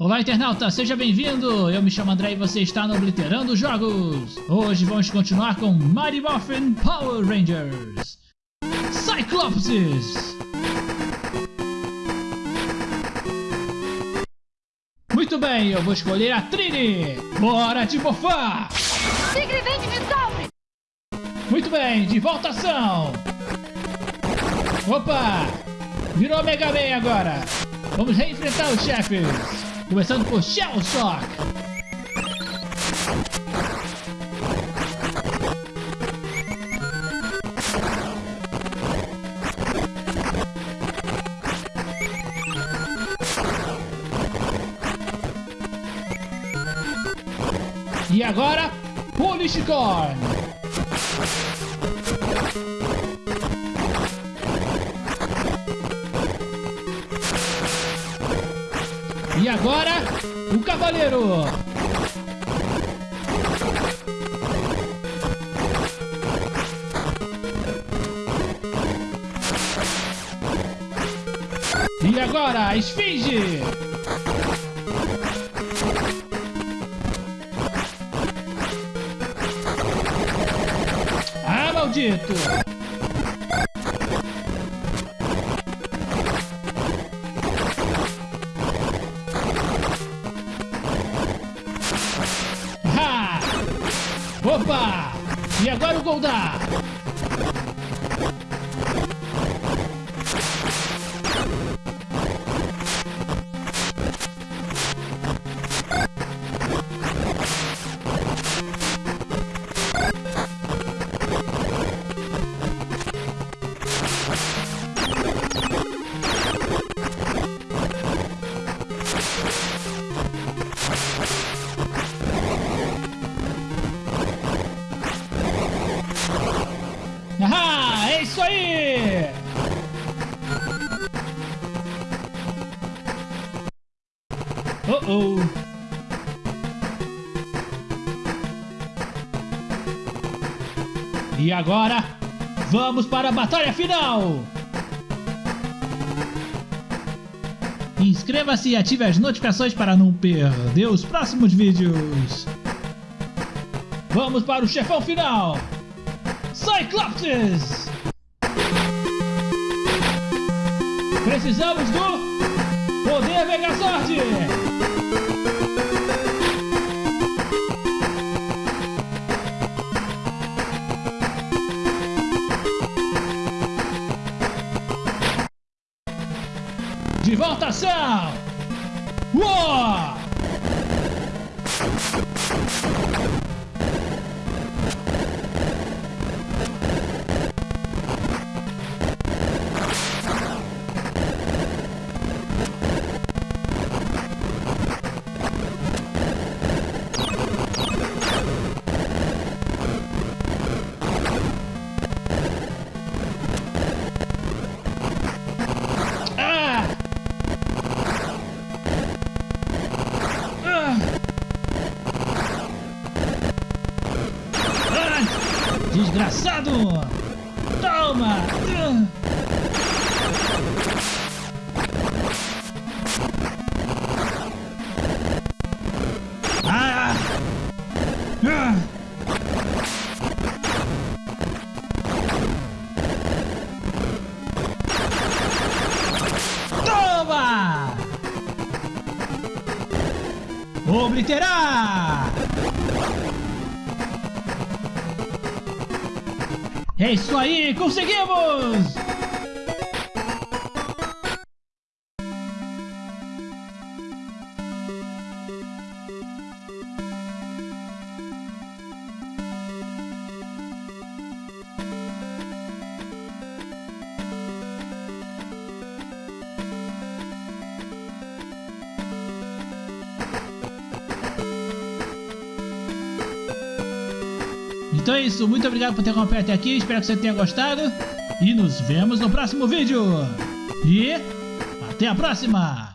Olá internauta, seja bem-vindo! Eu me chamo André e você está no Obliterando Jogos! Hoje vamos continuar com Mighty Morphin Power Rangers! Cyclopses! Muito bem, eu vou escolher a Trini! Bora de morfar! Tigre vem de me Muito bem, de volta ação! Opa! Virou Mega Man agora! Vamos reenfrentar os chefes! Começando por Shell Shock. E agora, Polish Corn. E agora, o cavaleiro. E agora, a esfinge. Ah, maldito! Opa! E agora o Goldar! Oh oh! E agora, vamos para a batalha final! Inscreva-se e ative as notificações para não perder os próximos vídeos! Vamos para o chefão final! Cyclopses! Precisamos do Poder Megazord! De volta ação! Uou! Desgraçado! Toma! Ah! Ah! Toma! Obliterar! É isso aí, conseguimos! Então é isso, muito obrigado por ter acompanhado até aqui, espero que você tenha gostado. E nos vemos no próximo vídeo. E até a próxima!